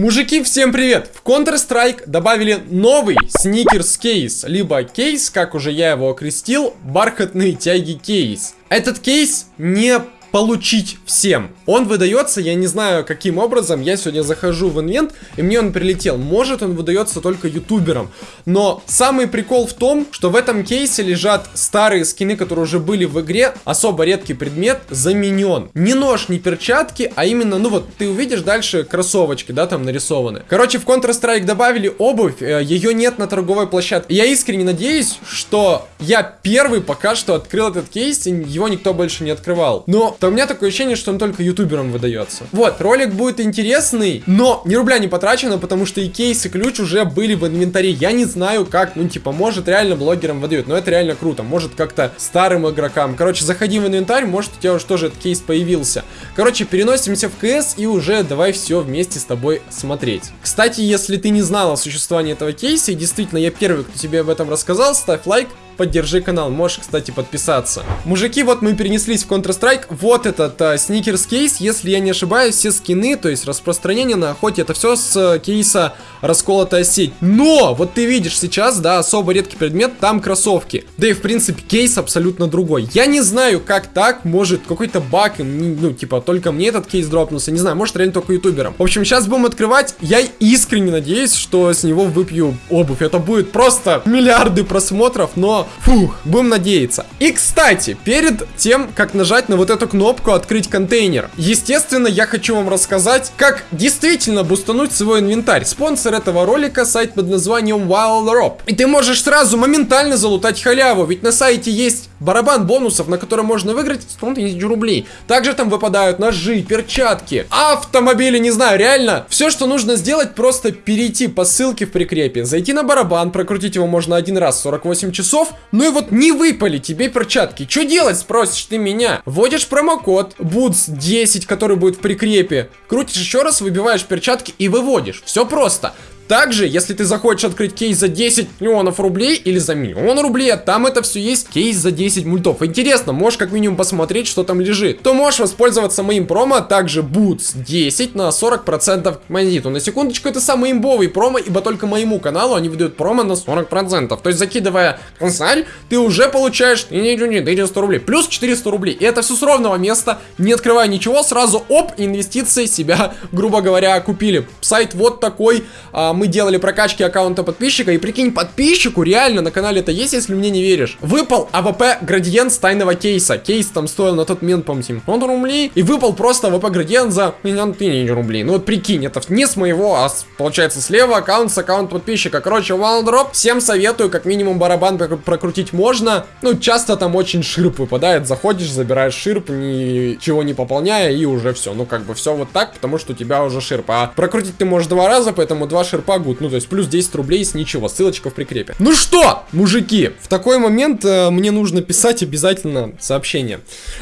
Мужики, всем привет! В Counter-Strike добавили новый сникерс кейс, либо кейс, как уже я его окрестил, бархатные тяги кейс. Этот кейс не получить всем. Он выдается, я не знаю каким образом, я сегодня захожу в инвент, и мне он прилетел. Может он выдается только ютуберам. Но самый прикол в том, что в этом кейсе лежат старые скины, которые уже были в игре. Особо редкий предмет заменен. Не нож, не перчатки, а именно, ну вот, ты увидишь дальше кроссовочки, да, там нарисованы. Короче, в Counter-Strike добавили обувь, э, ее нет на торговой площадке. Я искренне надеюсь, что я первый пока что открыл этот кейс, и его никто больше не открывал. Но то у меня такое ощущение, что он только ютуберам выдается. Вот, ролик будет интересный, но ни рубля не потрачено, потому что и кейс, и ключ уже были в инвентаре. Я не знаю, как, ну, типа, может, реально блогерам выдают, но это реально круто. Может, как-то старым игрокам. Короче, заходи в инвентарь, может, у тебя уже тоже этот кейс появился. Короче, переносимся в КС и уже давай все вместе с тобой смотреть. Кстати, если ты не знал о существовании этого кейса, и действительно я первый, кто тебе об этом рассказал, ставь лайк, поддержи канал. Можешь, кстати, подписаться. Мужики, вот мы перенеслись в Counter-Strike. Вот этот а, сникерс кейс. Если я не ошибаюсь, все скины, то есть распространение на охоте, это все с а, кейса расколотая сеть. Но, вот ты видишь сейчас, да, особо редкий предмет, там кроссовки. Да и, в принципе, кейс абсолютно другой. Я не знаю, как так, может, какой-то баг, ну, типа, только мне этот кейс дропнулся. Не знаю, может, реально только ютуберам. В общем, сейчас будем открывать. Я искренне надеюсь, что с него выпью обувь. Это будет просто миллиарды просмотров, но Фух, будем надеяться. И, кстати, перед тем, как нажать на вот эту кнопку «Открыть контейнер», естественно, я хочу вам рассказать, как действительно бустануть свой инвентарь. Спонсор этого ролика — сайт под названием Wild Rob. И ты можешь сразу моментально залутать халяву, ведь на сайте есть барабан бонусов, на который можно выиграть 100 тысяч рублей. Также там выпадают ножи, перчатки, автомобили, не знаю, реально. Все, что нужно сделать, просто перейти по ссылке в прикрепе, зайти на барабан, прокрутить его можно один раз 48 часов, ну и вот не выпали тебе перчатки. Что делать, спросишь ты меня? Вводишь промокод BOOTS10, который будет в прикрепе. Крутишь еще раз, выбиваешь перчатки и выводишь. Все просто. Также, если ты захочешь открыть кейс за 10 миллионов рублей или за миллион рублей, а там это все есть, кейс за 10 мультов. Интересно, можешь как минимум посмотреть, что там лежит. То можешь воспользоваться моим промо, а также Boots 10 на 40% к монету. На секундочку, это самый имбовый промо, ибо только моему каналу они выдают промо на 40%. То есть, закидывая консаль, ты уже получаешь 400 рублей. Плюс 400 рублей. И это все с ровного места, не открывая ничего, сразу оп, инвестиции себя, грубо говоря, купили. Сайт вот такой, а, мы делали прокачки аккаунта подписчика, и прикинь, подписчику реально на канале это есть, если мне не веришь. Выпал AWP градиент с тайного кейса. Кейс там стоил на тот момент, по-моему, 700 рублей. И выпал просто AWP градиент за миллион тысяч рублей. Ну вот прикинь, это не с моего, а с, получается слева аккаунт с аккаунт подписчика. Короче, валдроп. Всем советую, как минимум барабан прокрутить можно. Ну, часто там очень ширп выпадает. Заходишь, забираешь ширп, ничего не пополняя, и уже все. Ну, как бы все вот так, потому что у тебя уже ширп. А прокрутить ты можешь два раза, поэтому два ширпа погут. Ну, то есть плюс 10 рублей с ничего. Ссылочка в прикрепе. Ну что, мужики, в такой момент э, мне нужно писать обязательно сообщение.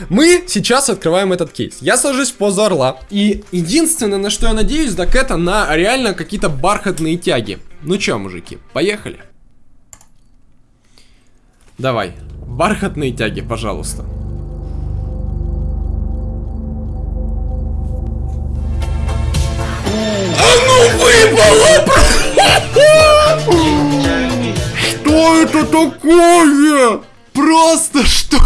Мы сейчас открываем этот кейс. Я сажусь в позу орла. И единственное, на что я надеюсь, так это на реально какие-то бархатные тяги. Ну чё, мужики, поехали. Давай, бархатные тяги, пожалуйста. Такое? Просто что?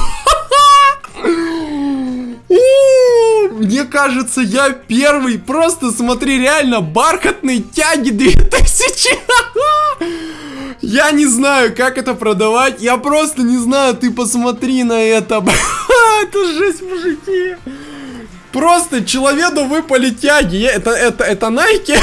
Мне кажется, я первый. Просто смотри, реально, бархатные тяги 2000. Я не знаю, как это продавать. Я просто не знаю. Ты посмотри на это. Это жесть, мужики. Просто человеку выпали тяги. Это, это, это Nike?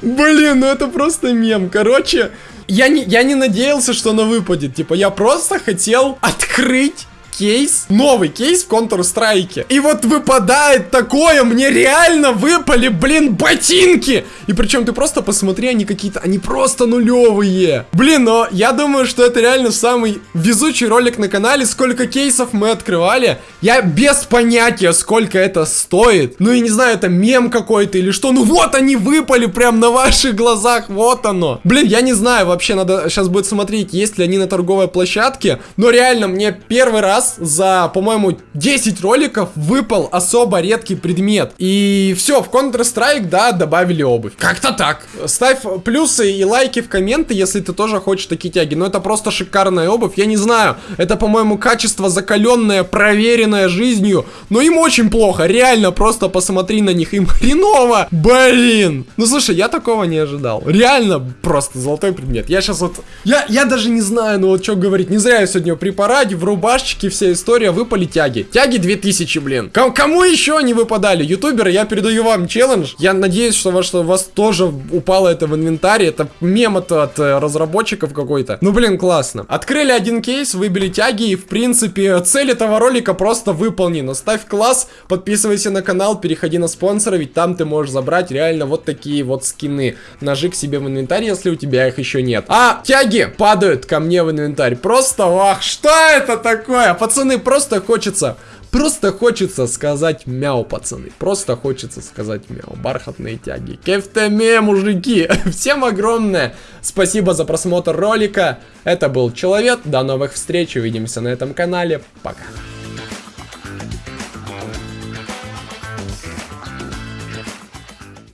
Блин, ну это просто мем. Короче, я не, я не надеялся, что она выпадет. Типа, я просто хотел открыть кейс, новый кейс в Counter-Strike. И вот выпадает такое, мне реально выпали, блин, ботинки. И причем ты просто посмотри, они какие-то, они просто нулевые. Блин, но я думаю, что это реально самый везучий ролик на канале. Сколько кейсов мы открывали. Я без понятия, сколько это стоит. Ну, я не знаю, это мем какой-то или что. Ну, вот они выпали прям на ваших глазах, вот оно. Блин, я не знаю, вообще надо сейчас будет смотреть, есть ли они на торговой площадке. Но реально, мне первый раз раз за, по-моему, 10 роликов выпал особо редкий предмет. И все, в Counter-Strike, да, добавили обувь. Как-то так. Ставь плюсы и лайки в комменты, если ты тоже хочешь такие тяги. Но это просто шикарная обувь. Я не знаю, это, по-моему, качество закаленное, проверенное жизнью. Но им очень плохо, реально, просто посмотри на них, им хреново. Блин. Ну, слушай, я такого не ожидал. Реально, просто золотой предмет. Я сейчас вот... Я, я даже не знаю, ну вот что говорить. Не зря я сегодня при параде, в рубашечке, вся история, выпали тяги. Тяги 2000, блин. Ком кому еще не выпадали? Ютуберы, я передаю вам челлендж. Я надеюсь, что, что у вас тоже упало это в инвентаре. Это мем это от э, разработчиков какой-то. Ну, блин, классно. Открыли один кейс, выбили тяги, и, в принципе, цель этого ролика просто выполнена. Ставь класс, подписывайся на канал, переходи на спонсора, ведь там ты можешь забрать реально вот такие вот скины. Ножи к себе в инвентарь, если у тебя их еще нет. А тяги падают ко мне в инвентарь. Просто, ах, что это такое? Пацаны, просто хочется Просто хочется сказать мяу, пацаны. Просто хочется сказать мяу. Бархатные тяги. Кефтеме, мужики. Всем огромное спасибо за просмотр ролика. Это был Человек. До новых встреч. Увидимся на этом канале. Пока.